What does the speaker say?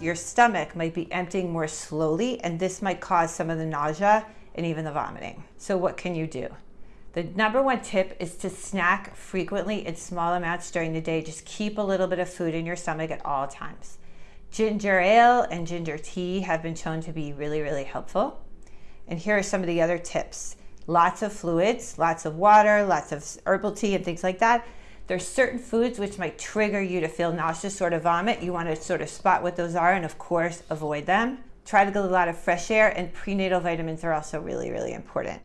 your stomach might be emptying more slowly, and this might cause some of the nausea and even the vomiting. So, what can you do? The number one tip is to snack frequently in small amounts during the day. Just keep a little bit of food in your stomach at all times. Ginger ale and ginger tea have been shown to be really, really helpful. And here are some of the other tips lots of fluids, lots of water, lots of herbal tea, and things like that. There's certain foods which might trigger you to feel nauseous or to vomit. You want to sort of spot what those are and, of course, avoid them. Try to get a lot of fresh air, and prenatal vitamins are also really, really important.